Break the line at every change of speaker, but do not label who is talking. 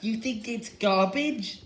You think it's garbage?